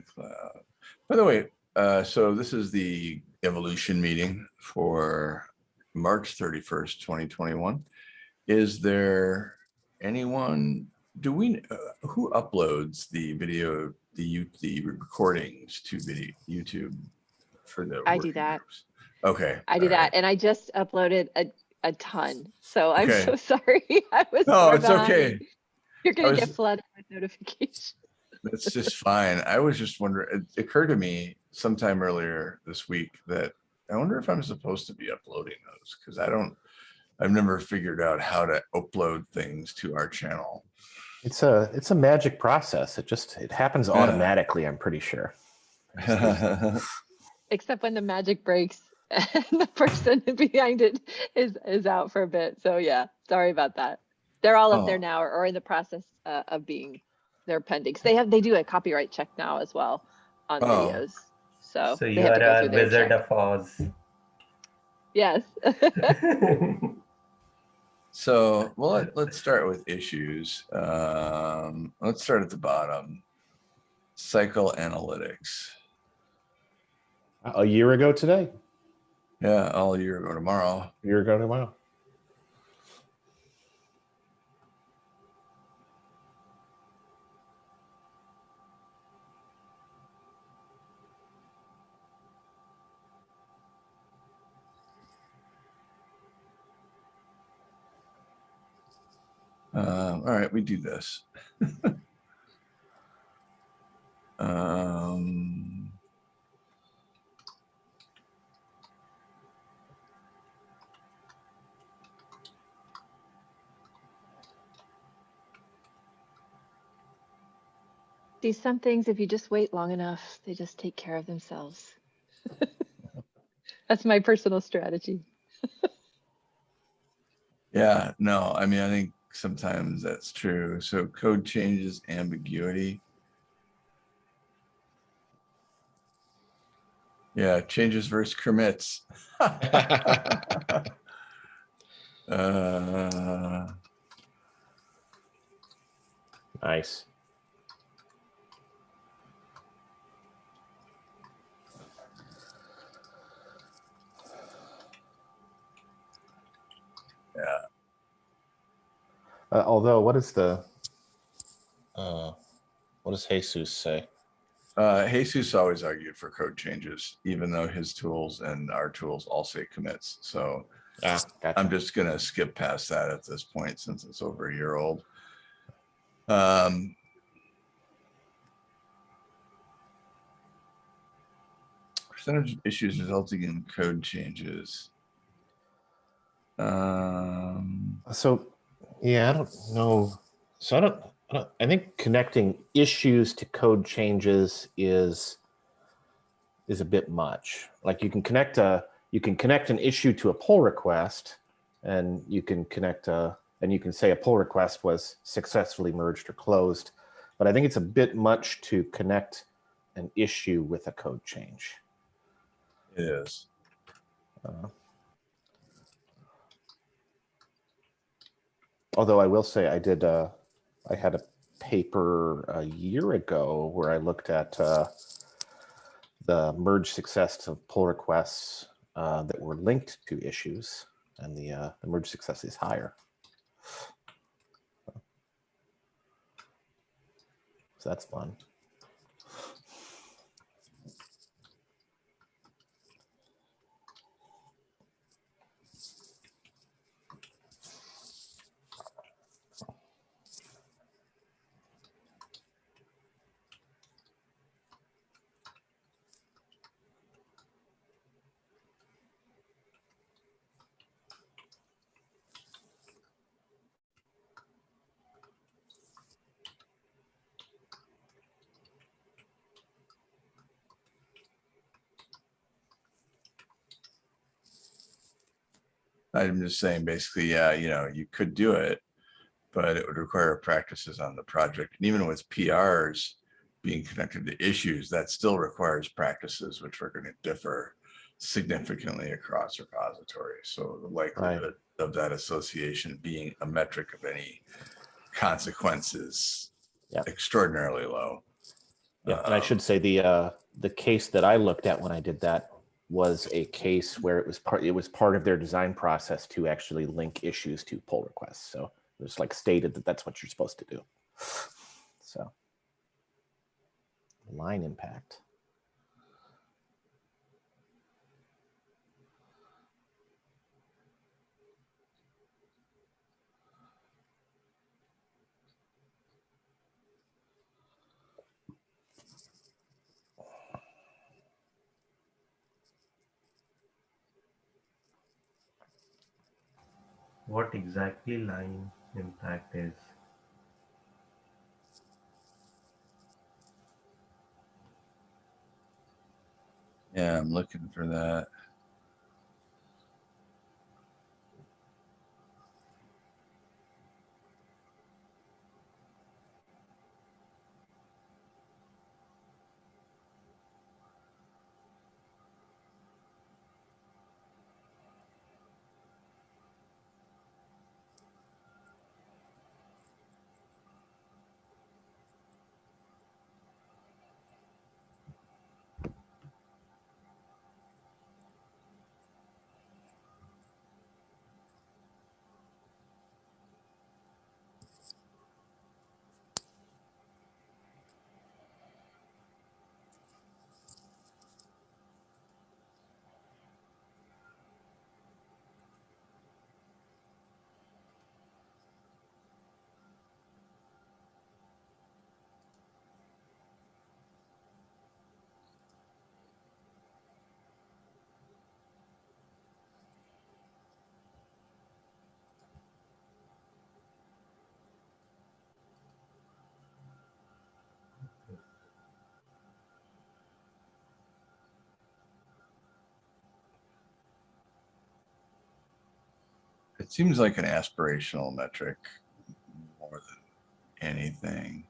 Cloud. By the way, uh, so this is the evolution meeting for March thirty-first, twenty twenty-one. Is there anyone, do we, uh, who uploads the video, the you, the recordings to video, YouTube for the? I do that. groups? Okay. I do all right. that and I just uploaded a, a ton. So I'm Okay. so sorry. I was. No, it's okay. You're gonna was- get flooded with notifications. That's just fine. I was just wondering, it occurred to me sometime earlier this week that I wonder if I'm supposed to be uploading those because I don't, I've never figured out how to upload things to our channel. It's a it's a magic process. It just it happens Yeah. automatically. I'm pretty sure. Except when the magic breaks and the person behind it is, is out for a bit. So yeah, sorry about that. They're all up Oh. there now or, or in the process uh, of being, they're pending. 'Cause they have, they do a copyright check now as well on Oh. videos. So. So you are a wizard check. of Oz. Yes. So, well, let- let's start with issues. Um, let's start at the bottom. Cycle analytics. A year ago today. Yeah, all year ago tomorrow. A year ago tomorrow. Um, all right, we do this. um, See, some things, if you just wait long enough, they just take care of themselves. That's my personal strategy. yeah, no, I mean, I think sometimes that's true. So code changes ambiguity. Yeah, changes versus commits. Uh, Nice. yeah, Uh, although, what is the? Uh, what does Jesus say? uh, Jesus always argued for code changes, even though his tools and our tools all say commits. So Ah, gotcha. I'm just gonna skip past that at this point since it's over a year old. Um. Percentage of issues resulting in code changes. Um, So, yeah, I don't know. So I don't, I don't, I think connecting issues to code changes is, is a bit much. Like you can connect a, you can connect an issue to a pull request and you can connect a, and you can say a pull request was successfully merged or closed. But I think it's a bit much to connect an issue with a code change. it is. Uh, Although I will say I did, uh, I had a paper a year ago where I looked at uh, the merge success of pull requests uh, that were linked to issues, and the, uh, the merge success is higher. So that's fun. I'm just saying, basically, yeah, you know, you could do it, but it would require practices on the project. And even with PRs being connected to issues, that still requires practices which are going to differ significantly across repositories. So the likelihood of that association being a metric of any consequences Yep. extraordinarily low. Yeah, and I Um, should say the, uh, the case that I looked at when I did that was a case where it was part, it was part of their design process to actually link issues to pull requests. So it was like stated that that's what you're supposed to do. So. Line impact. What exactly line impact is? Yeah, I'm looking for that. It seems like an aspirational metric more than anything.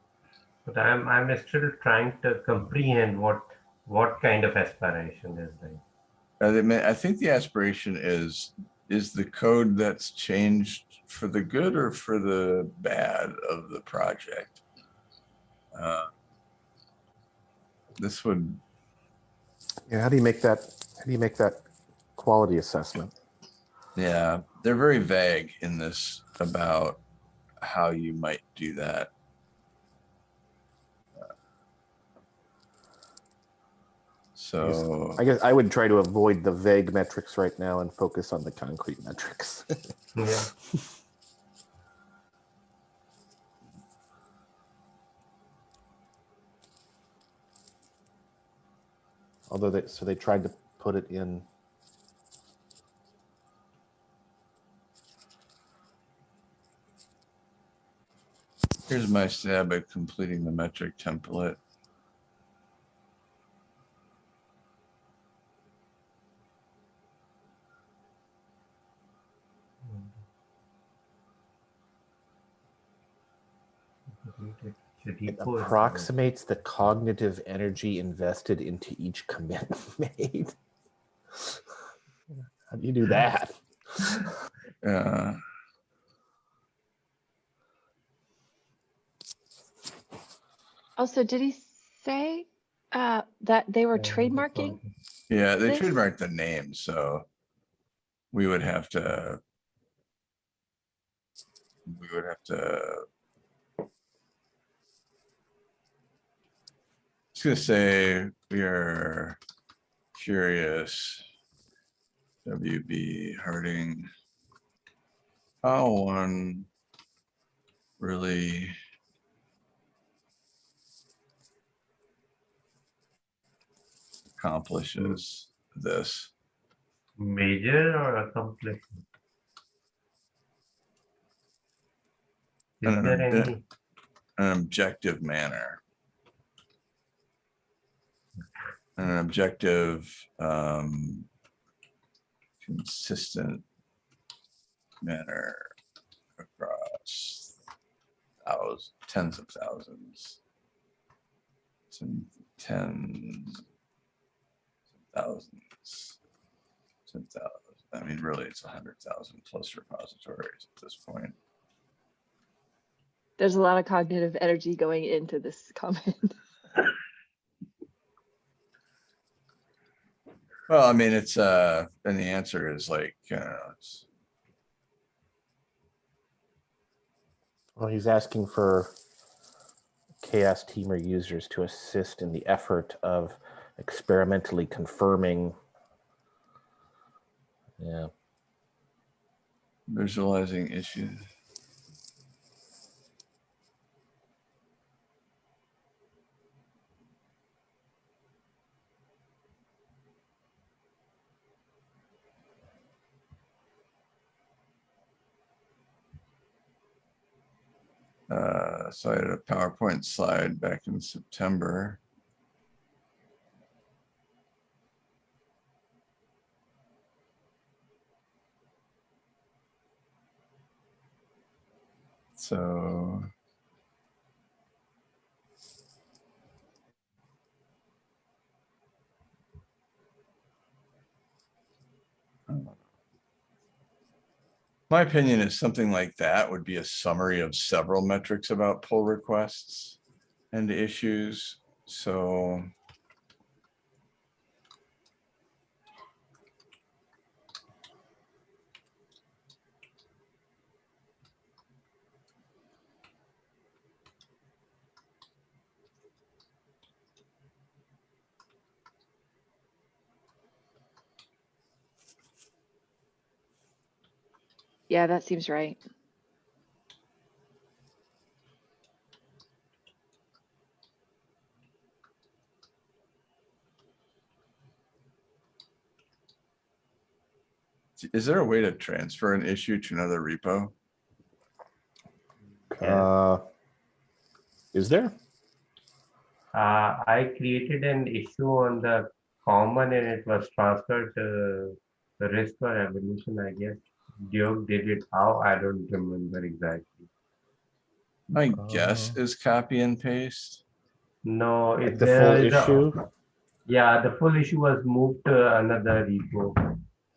But I'm I'm still trying to comprehend what what kind of aspiration is there. I think the aspiration is, is the code that's changed for the good or for the bad of the project? Uh, This would, Yeah, how do you make that, how do you make that quality assessment? Yeah, they're very vague in this about how you might do that. So, I guess I would try to avoid the vague metrics right now and focus on the concrete metrics. Yeah. Although they, so they tried to put it in, here's my stab at completing the metric template. It approximates the cognitive energy invested into each commit made. How do you do that? Uh, Also, did he say uh, that they were Yeah, trademarking? Yeah, they This- trademarked the name, so we would have to. We would have to. Just gonna say, we are curious. WB Harding. How one really accomplishes this. Major or accomplishment? Is Uh, there any? an objective manner. An objective, um, consistent manner across thousands, tens of thousands. Ten, tens, thousands, ten thousand. I mean, really, it's a hundred thousand plus repositories at this point. There's a lot of cognitive energy going into this comment. well, I mean, it's uh, and the answer is like, uh, it's. Well, he's asking for CHAOSS team or users to assist in the effort of experimentally confirming. Yeah, visualizing issues. Uh, so I had a PowerPoint slide back in September. So. My opinion is something like that would be a summary of several metrics about pull requests and issues. So. Yeah, that seems right. Is there a way to transfer an issue to another repo? Yeah. uh, is there? Uh, I created an issue on the common and it was transferred to the risk or evolution, I guess. Duke did it how, I don't remember exactly. My guess Uh. is copy and paste. No, it's the full there is a- issue? Yeah, the full issue was moved to another repo.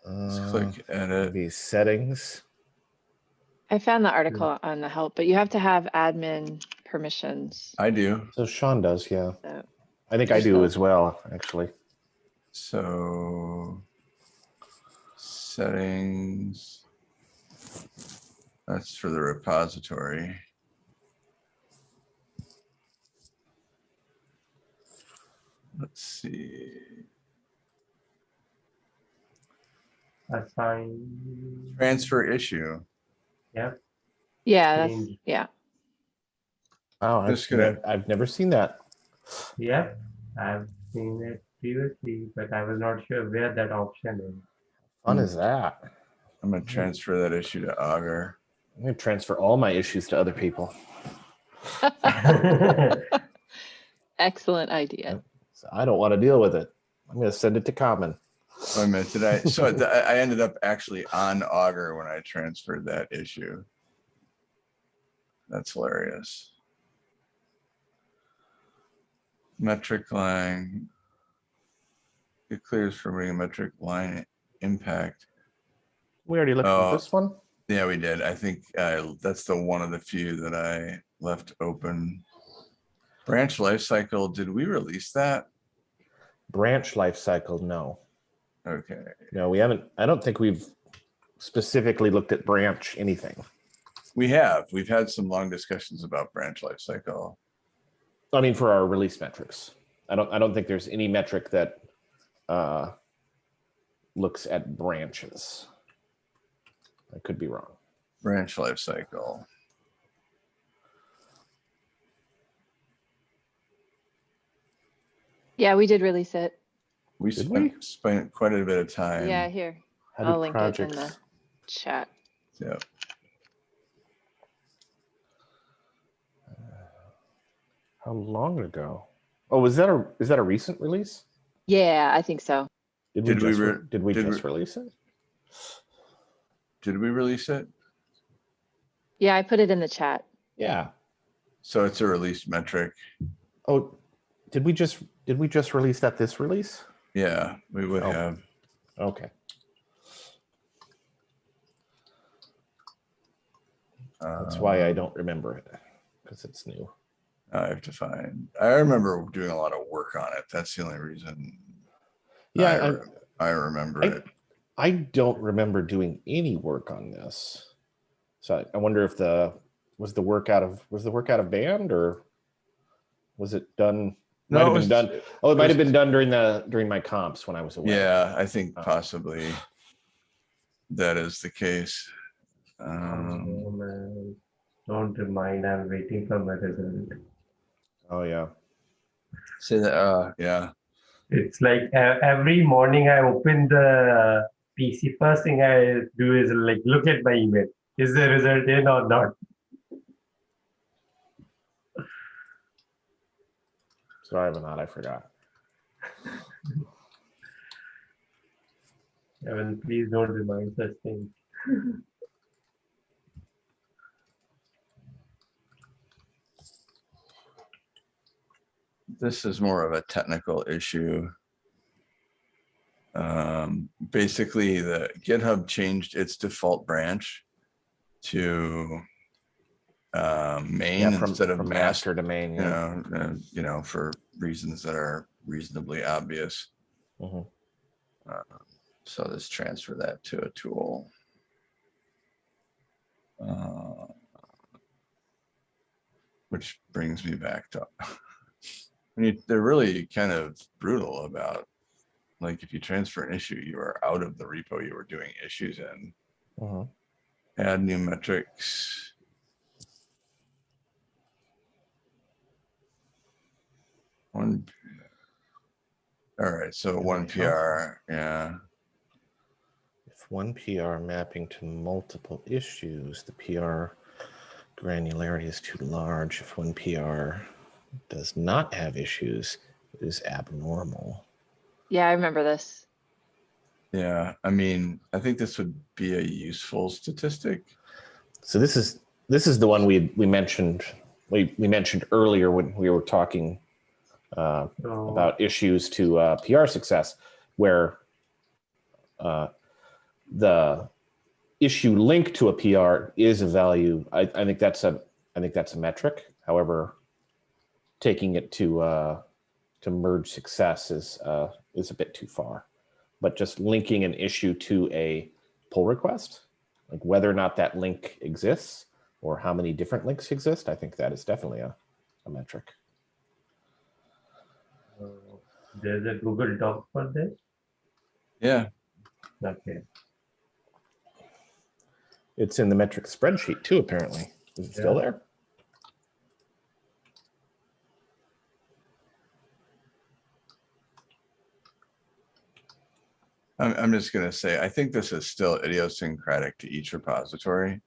Let's Uh, click edit. Maybe settings. I found the article on the help, but you have to have admin permissions. I do. So Sean does, yeah. So I think I do So- as well, actually. So settings. That's for the repository. Let's see. Assign, Transfer issue. yep, Yeah, that's, yeah. Oh, I've, Just gonna- I've never seen that. yep. I've seen it previously, but I was not sure where that option is. Fun is that? I'm gonna mm-hmm. transfer that issue to Augur. I'm gonna transfer all my issues to other people. Excellent idea. So I don't want to deal with it. I'm gonna send it to Common. Wait a minute, did I, so I I ended up actually on Augur when I transferred that issue. That's hilarious. Metric line. It clears for bringing metric line impact. We already looked Oh. at this one. Yeah, we did. I think uh, that's the one of the few that I left open. Branch lifecycle, did we release that? Branch life cycle, no. Okay, No, we haven't. I don't think we've specifically looked at branch anything. we have. We've had some long discussions about branch lifecycle. I mean, for our release metrics. I don't I don't think there's any metric that uh looks at branches. I could be wrong. Branch life cycle. Yeah, we did release it. We Did spent, spent quite a bit of time. Yeah, here, How I'll link it in the chat. Yeah. Uh, how long ago? Oh, was that a is that a recent release? Yeah, I think so. Did Did we just re- re- did we did we- just release it? Did we release it? Yeah, I put it in the chat. Yeah. So it's a release metric. Oh, did we just did we just release that this release? Yeah, we would Oh. have. Okay. That's why I um, don't remember it because it's new. I have to find, I remember doing a lot of work on it. That's the only reason. Yeah, I I, I remember I- it. I don't remember doing any work on this. So I- I wonder if the, was the work out of, was the work out of band or was it done? Might No, have it been done. Oh, it might have been done during the, during my comps when I was away. Yeah, I think Uh, possibly that is the case. Um. Don't mind, I'm waiting for my result. Oh, yeah. So, that, uh, yeah, It's like every morning I open the PC, first thing I do is like look at my email. Is the result in or not? Sorry about that. I forgot. Evan, please don't remind such things. this is more of a technical issue. Um, basically, the GitHub changed its default branch to um, main Yeah, from, instead of master, master to main. you Yeah. know, uh, you know, for reasons that are reasonably obvious. Mhm. Uh, So let's transfer that to a tool. Uh, Which brings me back to, I mean, they're really kind of brutal about, like, if you transfer an issue, you are out of the repo you were doing issues in. Mhm. Add new metrics. One. All right, so one. PR, yeah, If one PR mapping to multiple issues, the PR granularity is too large. If one PR does not have issues, it is abnormal. Yeah, I remember this. yeah, I mean, I think this would be a useful statistic. So this is this is the one we we mentioned we we mentioned earlier when we were talking uh, So about issues to uh, PR success, where uh, the issue linked to a PR is a value. I, I think that's a I think that's a metric. However, taking it to uh, to merge success is uh, is a bit too far. But just linking an issue to a pull request, like whether or not that link exists or how many different links exist, I think that is definitely a, a metric. uh, there's a Google Doc for this. Yeah, Okay. It's in the metric spreadsheet too, apparently. Is it still there? I'm, I'm just gonna say, I think this is still idiosyncratic to each repository.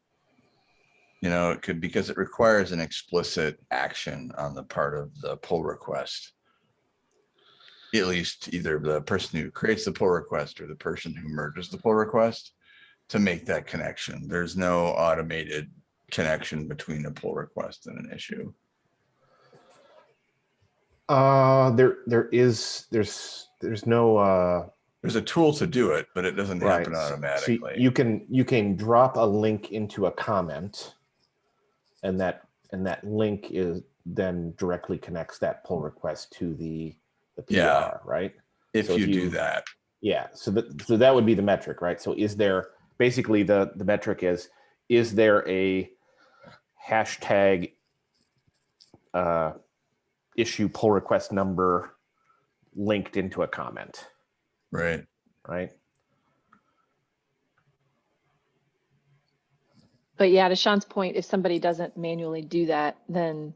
You know, it could, because it requires an explicit action on the part of the pull request. At least either the person who creates the pull request or the person who merges the pull request to make that connection. There's no automated connection between a pull request and an issue. Uh, there, there is, there's, there's no, uh, There's a tool to do it, but it doesn't right. happen so- so automatically. you can, you can drop a link into a comment and that, and that link is then directly connects that pull request to the, the PR, Yeah. right? If so if you do that, Yeah, so that so that would be the metric, right? So is there basically the the metric is is there a hashtag uh, issue pull request number linked into a comment, right? right? But yeah, to Sean's point, if somebody doesn't manually do that, then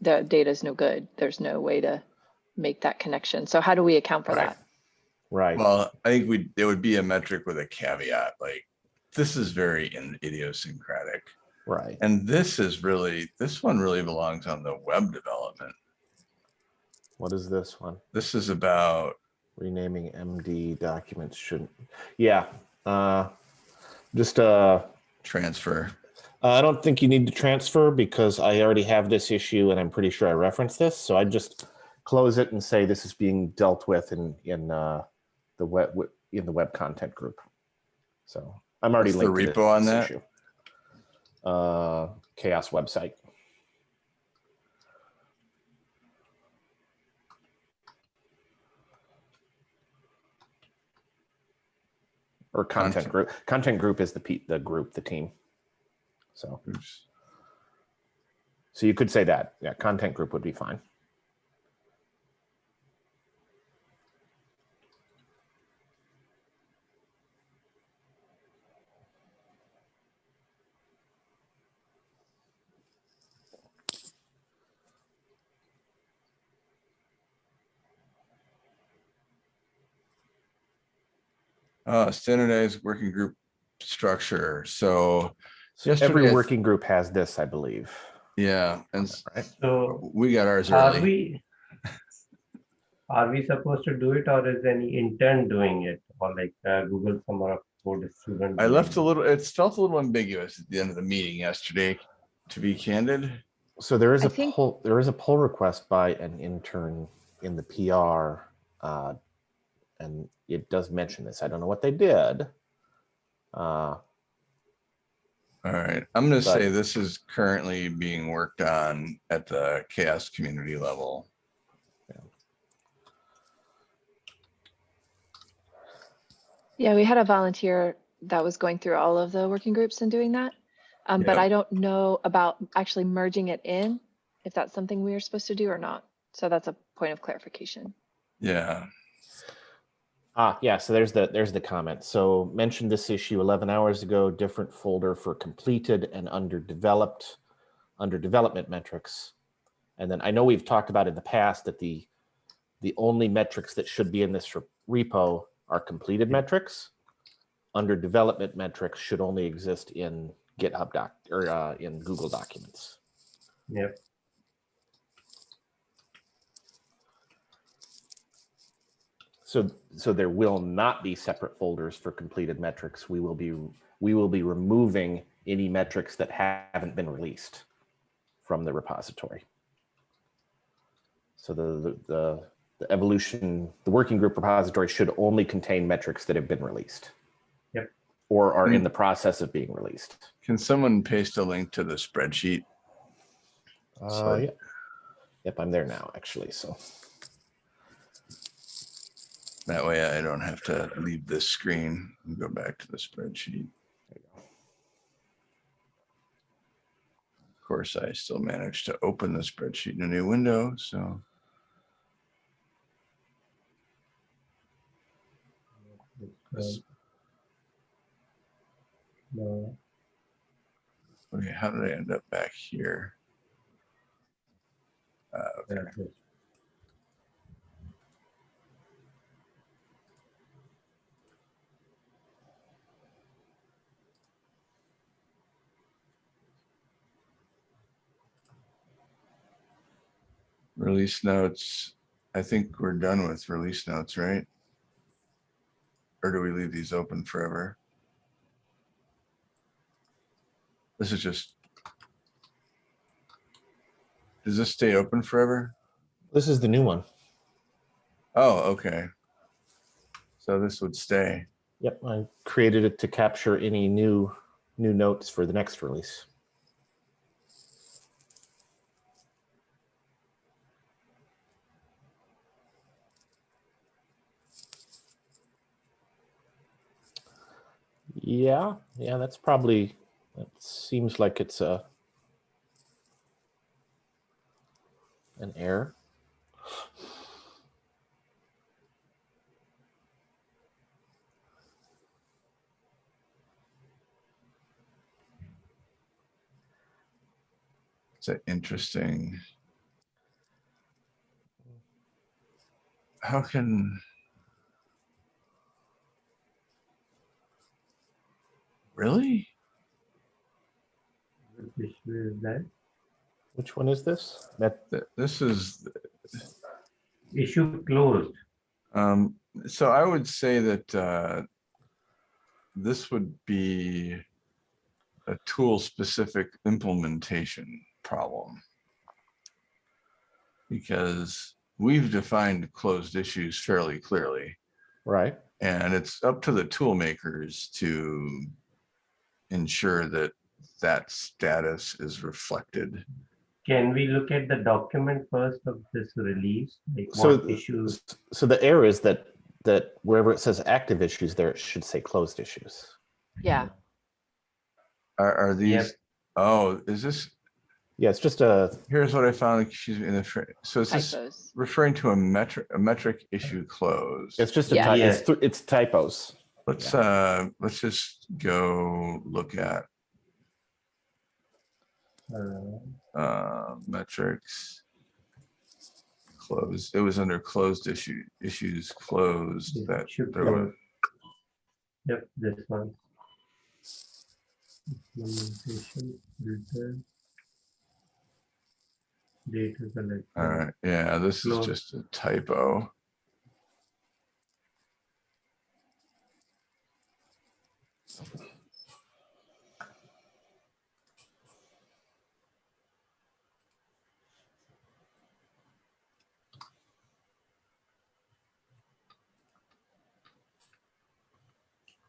the data is no good. There's no way to make that connection. So how do we account for Right. that? Right. Well, I think we, it would be a metric with a caveat, like, this is very in- idiosyncratic. right. And this is really, this one really belongs on the web development. What is this one? This is about, Renaming MD documents shouldn't. Yeah. Uh, just uh, transfer. I don't think you need to transfer because I already have this issue and I'm pretty sure I referenced this. So I just close it and say this is being dealt with in in uh, the web in the web content group. So I'm already What's the linked to repo on that? issue. Uh, CHAOSS website. Or content Content. group. Content group is the pe- the group, the team. So, Oops. so you could say that. Yeah, content group would be fine. Uh, standardized working group structure. So So Yesterday every working group has this, I believe. yeah, and Right. So we got ours are early. we, are we supposed to do it or is any intern doing it? Or like uh, Google Summer of Code student? I left a little, it felt a little ambiguous at the end of the meeting yesterday, to be candid. So there is I a think- pull, there is a pull request by an intern in the PR. Uh, and it does mention this. I don't know what they did. Uh, All right, I'm gonna say this is currently being worked on at the CHAOSS community level. Yeah, we had a volunteer that was going through all of the working groups and doing that. Um, but I don't know about actually merging it in, if that's something we are supposed to do or not. So that's a point of clarification. Yeah, Ah, yeah, so there's the, there's the comment. So mentioned this issue 11 hours ago, different folder for completed and underdeveloped, under development metrics. And then I know we've talked about in the past that the, the only metrics that should be in this repo are completed metrics. Under development metrics should only exist in GitHub doc, or uh, in Google Documents. Yep. So, so there will not be separate folders for completed metrics. We will be, we will be removing any metrics that haven't been released from the repository. So the, the, the, the evolution, the working group repository should only contain metrics that have been released. Yep. Or are in the process of being released. can someone paste a link to the spreadsheet? Uh, So- yep. Yep, I'm there now, actually, so. That way I don't have to leave this screen and go back to the spreadsheet. Of course, I still managed to open the spreadsheet in a new window, so. No, Okay, how did I end up back here? Uh, okay. Release notes. I think we're done with release notes, right? Or do we leave these open forever? This is just. Does this stay open forever? This is the new one. Oh, okay. So this would stay. Yep, I created it to capture any new, new notes for the next release. Yeah, yeah, that's probably, that seems like it's a an error. It's an interesting. How can? Really? Which issue is that? Which one is this? That, Th- This is, Issue closed. um, so I would say that, uh, this would be a tool-specific implementation problem. Because we've defined closed issues fairly clearly. right? And it's up to the tool makers to ensure that that status is reflected. Can we look at the document first of this release? Like So issues? So the error is that that wherever it says active issues there, it should say closed issues. Yeah, Are, are these, oh, is this, Yeah, it's just a, here's what I found, excuse me, in the, so is this typos. referring to a metric, a metric issue closed? it's just a, Yeah. ty- Yeah. it's, it's typos. Let's, uh, let's just go look at, Uh, uh, metrics. Closed, it was under closed issue, issues closed It that should there go. was, Yep, this one. Implementation, filter. Data collection. all right, yeah, this is just a typo.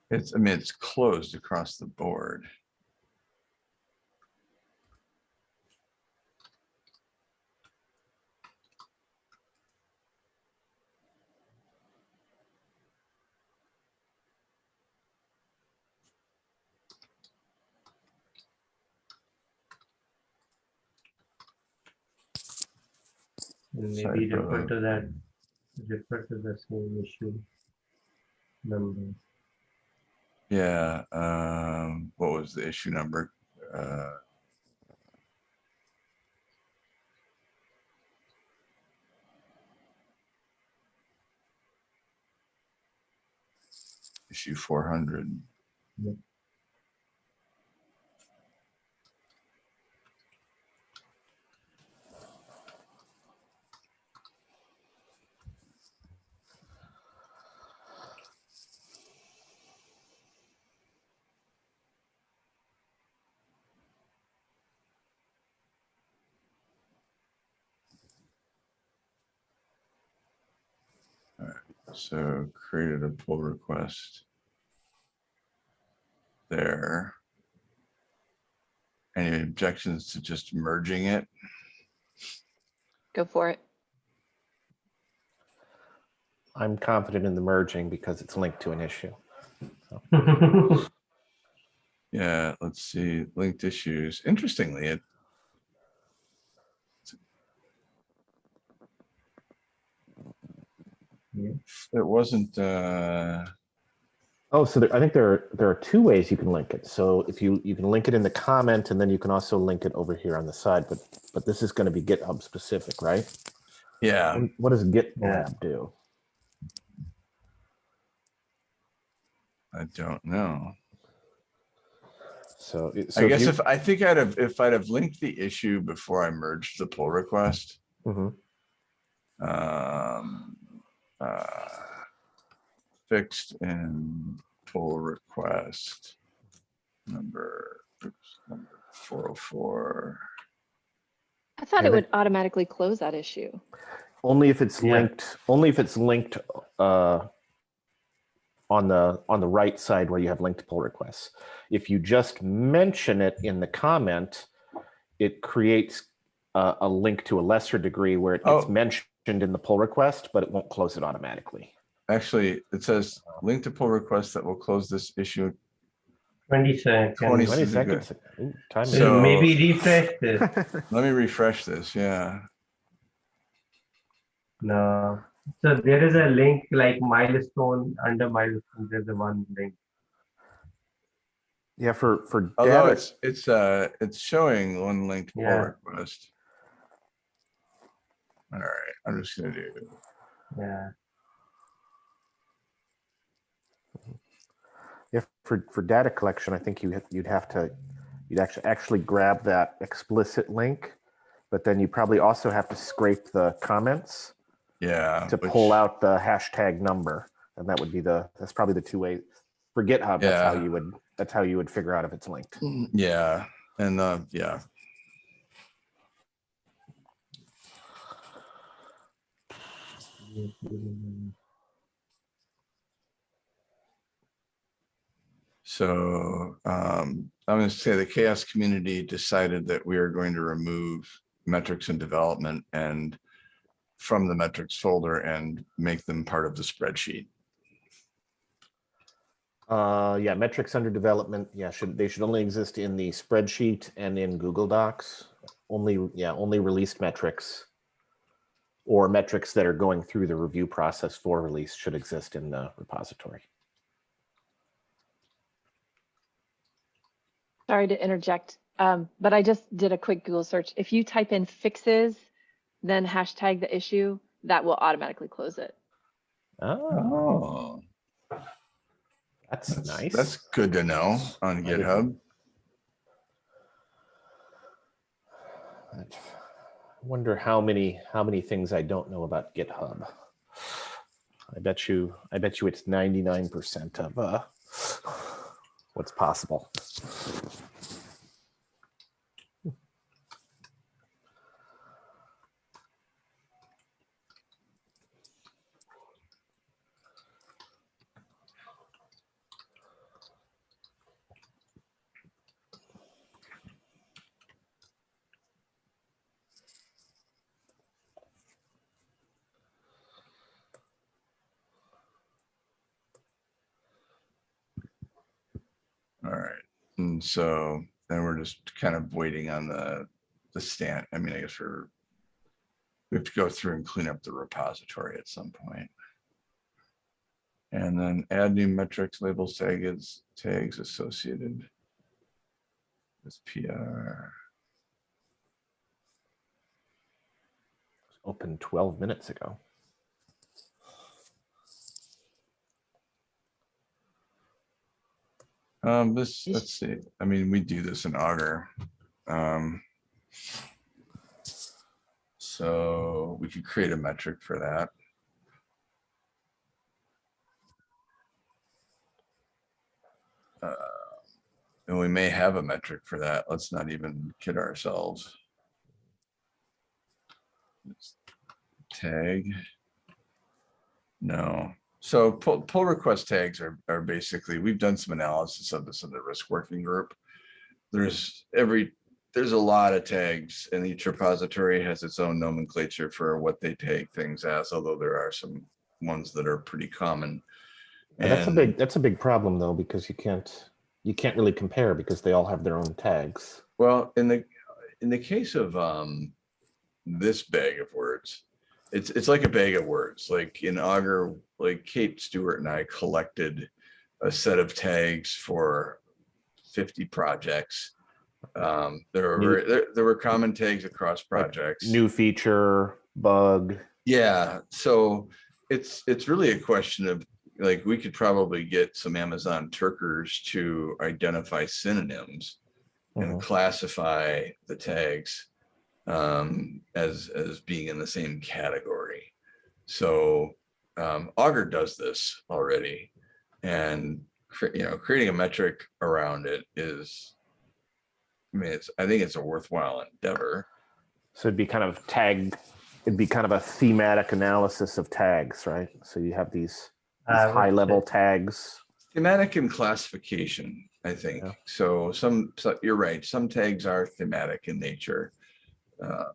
It's, I mean, it's closed across the board. Maybe refer to that, refer to the same issue. Number, Yeah, um, what was the issue number? Uh, Issue four hundred. Yep. So created a pull request. There. Any objections to just merging it? Go for it. I'm confident in the merging because it's linked to an issue. Yeah, let's see, linked issues. Interestingly, it. It wasn't, uh, Oh, so there, I think there are, there are two ways you can link it. So if you, you can link it in the comment and then you can also link it over here on the side, but, but this is going to be GitHub specific, right? yeah, What- does GitLab Yeah. do? I don't know. So, so I guess you- if, I think I'd have, if I'd have linked the issue before I merged the pull request. Mhm. um, uh, Fixed in pull request. Number, oops, number four oh four. I thought Yeah, it they- would automatically close that issue. Only if it's Yeah. linked, only if it's linked uh, on the, on the right side where you have linked pull requests. If you just mention it in the comment, it creates a, a link to a lesser degree where it gets Oh. mentioned in the pull request, but it won't close it automatically. Actually, it says link to pull request that will close this issue. twenty seconds. 20 20 is a good- seconds. Ooh, time is- So- Maybe refresh this. Let me refresh this, yeah. No. So there is a link like milestone, under milestone, there's a one link. Yeah, for, for Although data, it's, it's, uh, it's showing one linked pull Yeah. request. All right, I'm just gonna do, Yeah. if for, for data collection, I think you, you'd have to, you'd actually, actually grab that explicit link, but then you probably also have to scrape the comments yeah. to pull out the hashtag number. And that would be the, that's probably the two way For GitHub, that's how Yeah. you would, that's how you would figure out if it's linked. Yeah, and, uh, yeah. So um, I'm going to say the CHAOSS community decided that we are going to remove metrics and development and from the metrics folder and make them part of the spreadsheet. Uh, yeah, metrics under development. Yeah, should they should only exist in the spreadsheet and in Google Docs. Only, yeah, only released metrics or metrics that are going through the review process for release should exist in the repository. Sorry to interject, um, but I just did a quick Google search. If you type in fixes, then hashtag the issue, that will automatically close it. Oh, that's, that's, nice. that's good to know on didn't- GitHub. Wonder how many how many things I don't know about GitHub. I bet you I bet you it's 99% of uh what's possible. All right, and so then we're just kind of waiting on the, the stand. I mean, I guess we're, we have to go through and clean up the repository at some point. And then add new metrics, labels, tags, tags associated with PR. Opened 12 minutes ago. Um, this, let's see, I mean, we do this in Augur. Um. So we could create a metric for that. Uh, And we may have a metric for that. Let's not even kid ourselves. Let's Tag. No, so pull, pull request tags are, are basically, we've done some analysis of this in the risk working group. There's every, there's a lot of tags and each repository has its own nomenclature for what they take things as, although there are some ones that are pretty common. And that's a big that's a big problem though because you can't you can't really compare because they all have their own tags. Well, in the, in the case of, um, this bag of words, it's, it's like a bag of words, like in Augur, like Kate Stewart and I collected a set of tags for fifty projects. Um, there were, New- there, there were common tags across projects. New feature, bug. Yeah, so it's, it's really a question of, like, we could probably get some Amazon Turkers to identify synonyms and Mhm. classify the tags um, as, as being in the same category. So um, Augur does this already. And, you know, creating a metric around it is, I mean, it's, I think it's a worthwhile endeavor. So it'd be kind of tag it'd be kind of a thematic analysis of tags, right? So you have these, these I would high level say- tags. Thematic and classification, I think. Yeah. So some, so you're right, some tags are thematic in nature. Uh,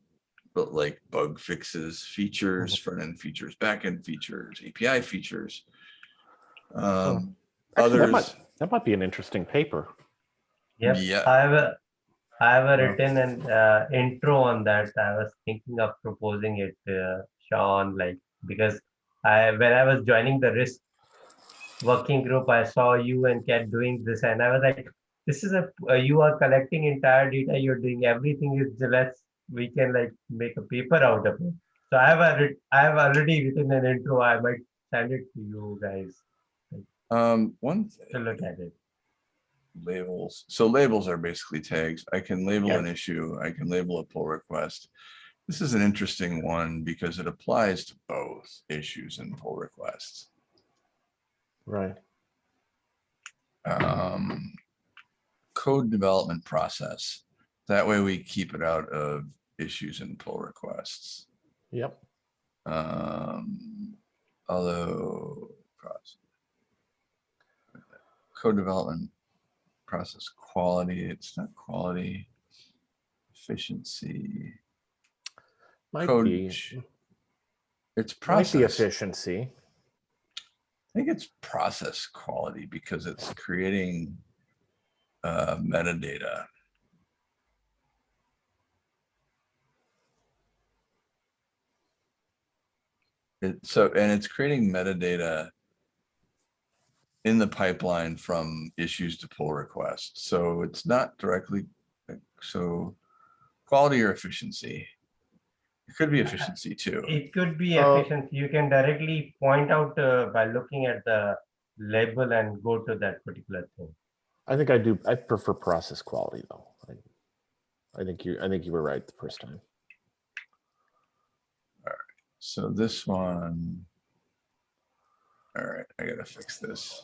But like bug fixes, features, front end features, back end features, API features. Um, Actually, that Others, might, that might be an interesting paper. Yep. Yeah. I have a, I have a written an uh, intro on that. I was thinking of proposing it, uh, Sean, like because I when I was joining the risk working group, I saw you and Kat doing this, and I was like, this is a uh, you are collecting entire data. You're doing everything. Is let's we can like make a paper out of it. So I have a writ- I have already written an intro. I might send it to you guys um, one to look at it. labels. So labels are basically tags. I can label Yeah. an issue. I can label a pull request. This is an interesting one because it applies to both issues and pull requests. Right. um, code development process. That way we keep it out of issues and pull requests. Yep. Um, although process. Code development process quality, it's not quality, efficiency, Might code. be, ch- It's might be efficiency. I think it's process quality because it's creating uh, metadata. It, so, and it's creating metadata in the pipeline from issues to pull requests. So it's not directly, so quality or efficiency. It could be efficiency too. It could be Uh, efficient. You can directly point out uh, by looking at the label and go to that particular thing. I think I do, I prefer process quality though. I- I think you, I think you were right the first time. So this one. All right, I gotta fix this.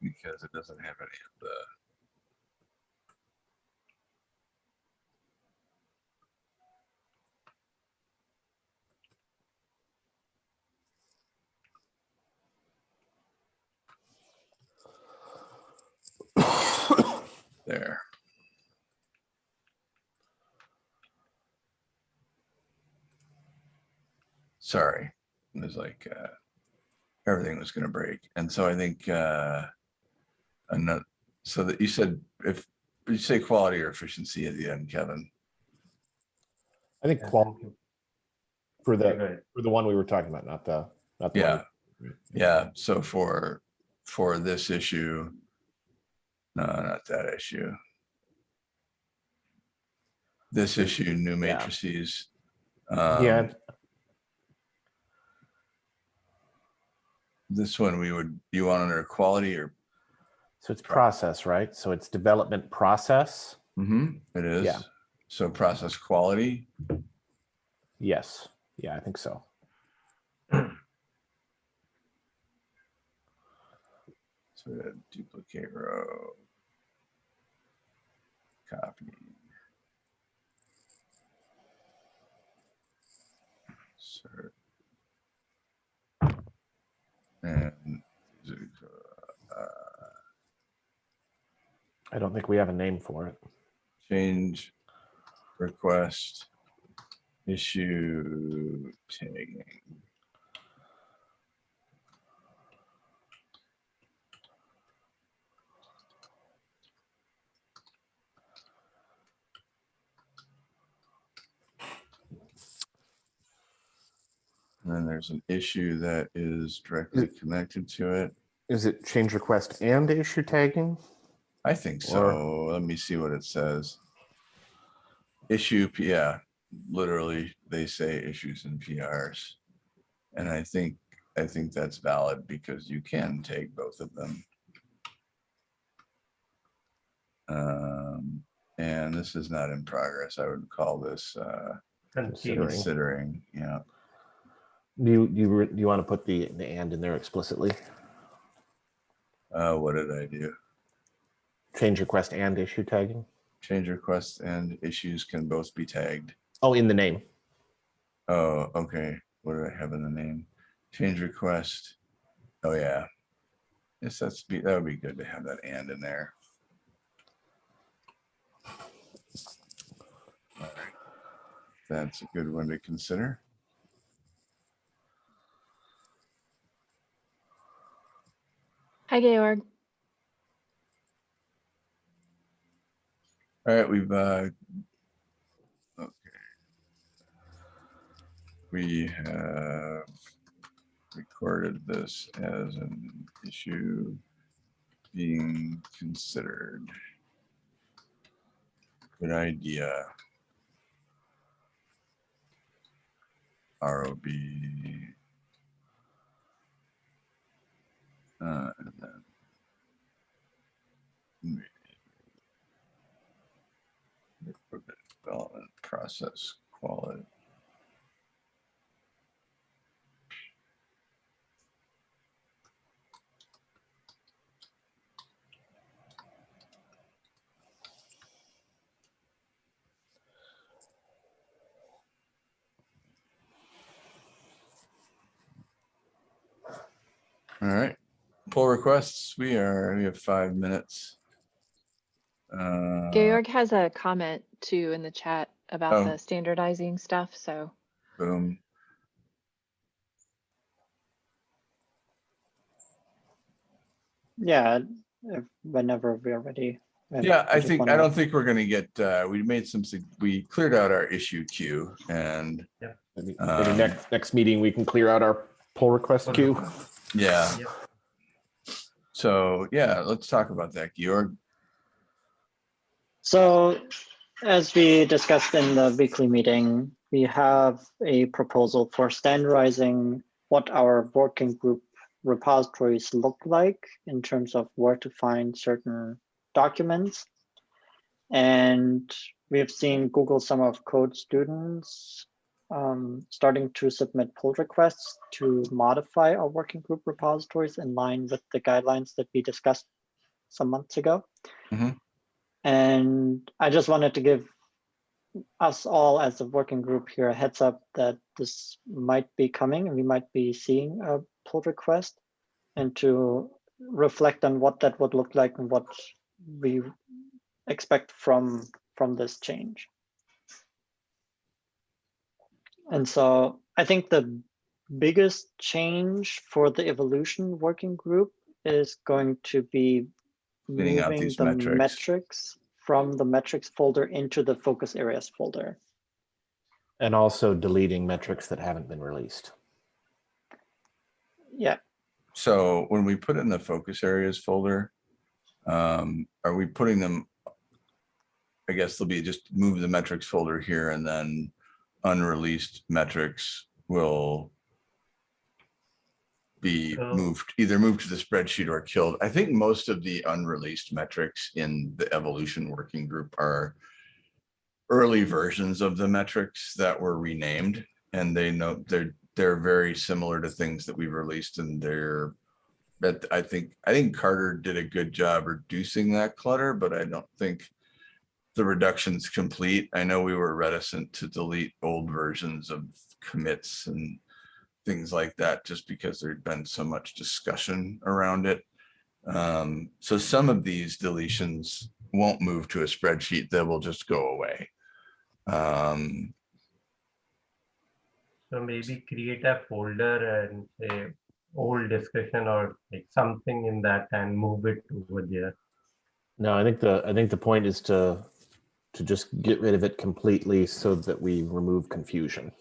Because it doesn't have any of the. There. Sorry, it was like, uh, everything was gonna break. And so I think, uh, another, so that you said, if, you say quality or efficiency at the end, Kevin, I think Yeah, qual thank you. for the, good. for the one we were talking about, not the, not the. one- yeah. Yeah, so for, for this issue, no, not that issue. This issue, new Yeah. matrices. Yeah, um, This one we would, you want under quality or, so it's process, right? So it's development process. Mm -hmm. it is. Yeah. So process quality, Yes, yeah, I think so. Had duplicate row. Copy. Insert. And. uh, I don't think we have a name for it. change request issue tagging. Then there's an issue that is directly connected to it. Is it change request and issue tagging? I think Or- so. Let me see what it says. Issue, yeah, literally, they say issues and PRs. And I think, I think that's valid because you can take both of them. Um, and this is not in progress. I would call this, uh, Considering. considering, yeah. Do you, do you, do you want to put the, the and in there explicitly? Uh, what did I do? Change request and issue tagging? Change requests and issues can both be tagged. Oh, in the name. Oh, okay. What do I have in the name? Change request. Oh, yeah. Yes, that's be, that would be good to have that and in there. All right. That's a good one to consider. Hi, Georg. All right, we've, uh, okay. We have recorded this as an issue being considered. Good idea. ROB. Uh, Development process quality. All right, pull requests. We are, we have five minutes. Uh, Georg has a comment too in the chat about Oh. the standardizing stuff, so. Boom. Yeah, if- whenever we're ready. Yeah, I just think, I wanna- don't think we're gonna get, uh, we made some, sig- we cleared out our issue queue and, Maybe, maybe Um, next, next meeting, we can clear out our pull request queue. yeah. Yep. So, yeah, let's talk about that, Georg. So as we discussed in the weekly meeting, we have a proposal for standardizing what our working group repositories look like in terms of where to find certain documents. And we have seen Google Summer of Code students um, starting to submit pull requests to modify our working group repositories in line with the guidelines that we discussed some months ago. And I just wanted to give us all as a working group here a heads up that this might be coming and we might be seeing a pull request and to reflect on what that would look like and what we expect from from this change. And so I think the biggest change for the evolution working group is going to be Cleaning moving these the metrics. metrics from the metrics folder into the focus areas folder. And also deleting metrics that haven't been released. Yeah, So when we put it in the focus areas folder, um, are we putting them? I guess they'll be just move the metrics folder here and then unreleased metrics will be moved, either moved to the spreadsheet or killed. I think most of the unreleased metrics in the evolution working group are early versions of the metrics that were renamed and they know they're, they're very similar to things that we've released and they're but I think, I think Carter did a good job reducing that clutter, but I don't think the reduction's complete. I know we were reticent to delete old versions of commits and things like that, just because there'd been so much discussion around it. Um, so some of these deletions won't move to a spreadsheet, they will just go away. Um, So maybe create a folder and say old discussion or like something in that and move it over there. No, I think the, I think the point is to, to just get rid of it completely so that we remove confusion.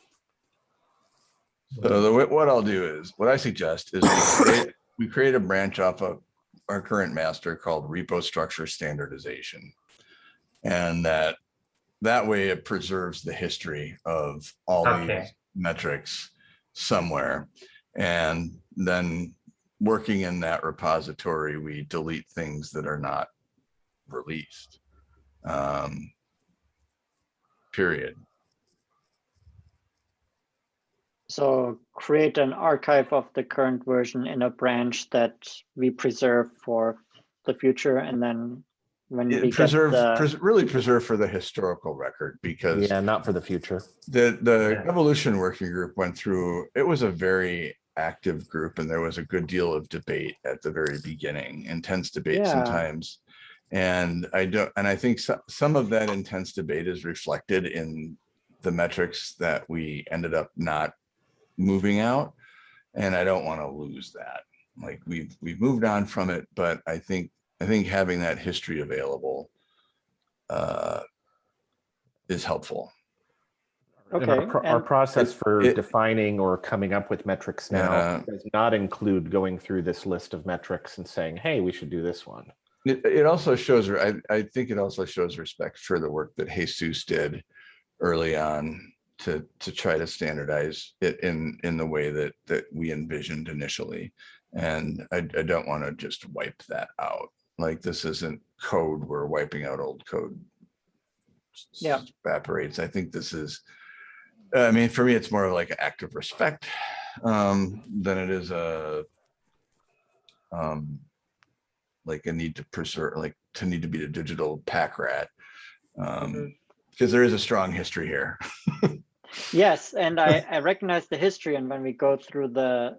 So the, what I'll do is, what I suggest is we create, we create a branch off of our current master called repo structure standardization. And that, that way it preserves the history of all Okay. these metrics somewhere. And then working in that repository, we delete things that are not released. Um, Period. so create an archive of the current version in a branch that we preserve for the future and then when we It get preserve, the, pres- really preserve for the historical record because Yeah, not for the future. the, the Yeah. evolution working group went through, it was a very active group and there was a good deal of debate at the very beginning, intense debate Yeah. sometimes. And I don't, and I think so- some of that intense debate is reflected in the metrics that we ended up not moving out. And I don't want to lose that. Like we've, we've moved on from it, but I think, I think having that history available uh, is helpful. And our Okay, pro- Our process it- for it- defining or coming up with metrics now Yeah. does not include going through this list of metrics and saying, hey, we should do this one. It, it also shows, I, I think it also shows respect for the work that Jesus did early on to, to try to standardize it in, in the way that, that we envisioned initially. And I, I don't want to just wipe that out. Like this isn't code, we're wiping out old code. Yeah. Evaporates. I think this is, I mean, for me, it's more of like an act of respect um, than it is a um, like a need to preserve, like to need to be a digital pack rat. Um, because there is a strong history here. yes, and I, I recognize the history and when we go through the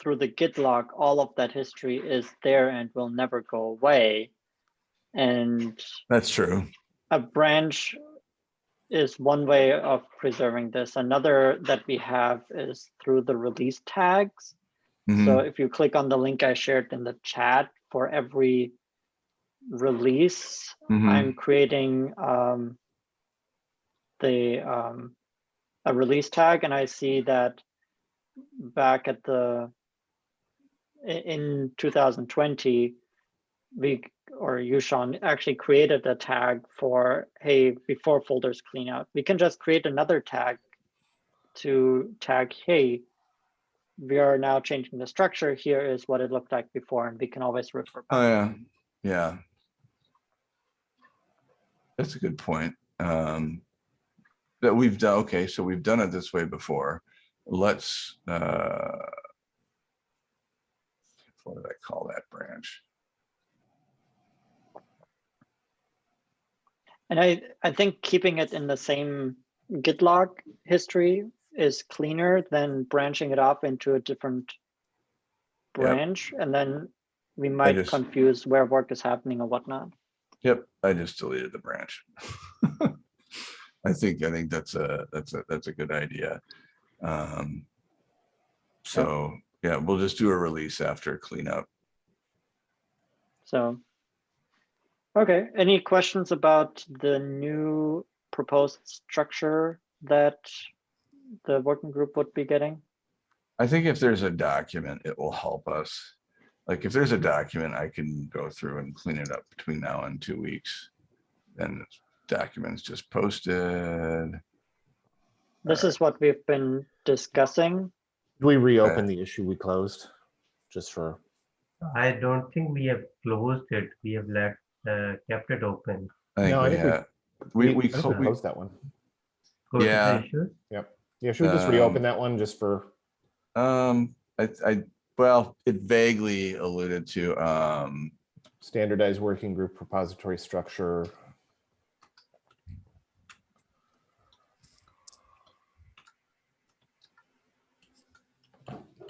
through the git log, all of that history is there and will never go away. And That's true. a branch is one way of preserving this. Another that we have is through the release tags. So Mhm. if you click on the link I shared in the chat for every release, Mhm. I'm creating um, the um, a release tag, and I see that back at the in 2020, we or Yushan actually created a tag for hey before folders clean out. We can just create another tag to tag hey we are now changing the structure. Here is what it looked like before, and we can always refer. back. Oh, yeah, yeah. That's a good point. Um, that we've done, okay, so we've done it this way before. Let's, uh, what did I call that branch? And I, I think keeping it in the same Git log history is cleaner than branching it off into a different Yep. branch, and then we might just- confuse where work is happening or whatnot. Yep, I just deleted the branch. I think, I think that's a, that's a, that's a good idea. Um, so, yeah, we'll just do a release after cleanup. So, okay, any questions about the new proposed structure that the working group would be getting? I think if there's a document, it will help us. Like if there's a document, I can go through and clean it up between now and two weeks. Then documents just posted. This is what we've been discussing. Do we reopen the issue we closed? Just for, I don't think we have closed it. We have let, uh, kept it open. I think No, I we think we- had, we, we, I think clo- we- closed that one. Close the Yeah. issues. Yeah, should we just Um, reopen that one just for, um, I, I, well, it vaguely alluded to, um, standardized working group repository structure?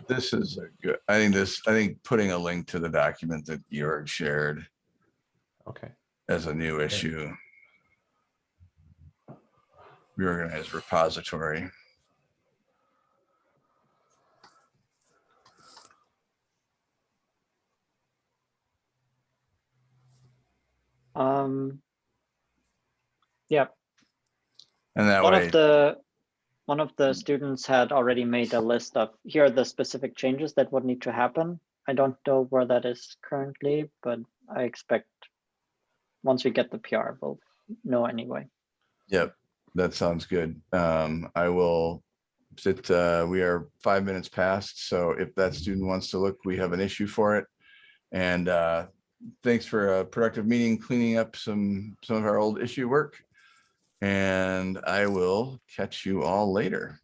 this is a good, I think this, I think putting a link to the document that Georg shared Okay, as a new issue. Reorganized repository. Um, yeah, And that one way, of the one of the students had already made a list of here are the specific changes that would need to happen. I don't know where that is currently, but I expect once we get the PR, we'll know anyway. Yep, that sounds good. Um, I will sit, uh, we are five minutes past, so if that student wants to look, we have an issue for it. And, uh, thanks for a productive meeting, cleaning up some, some of our old issue work. And I will catch you all later.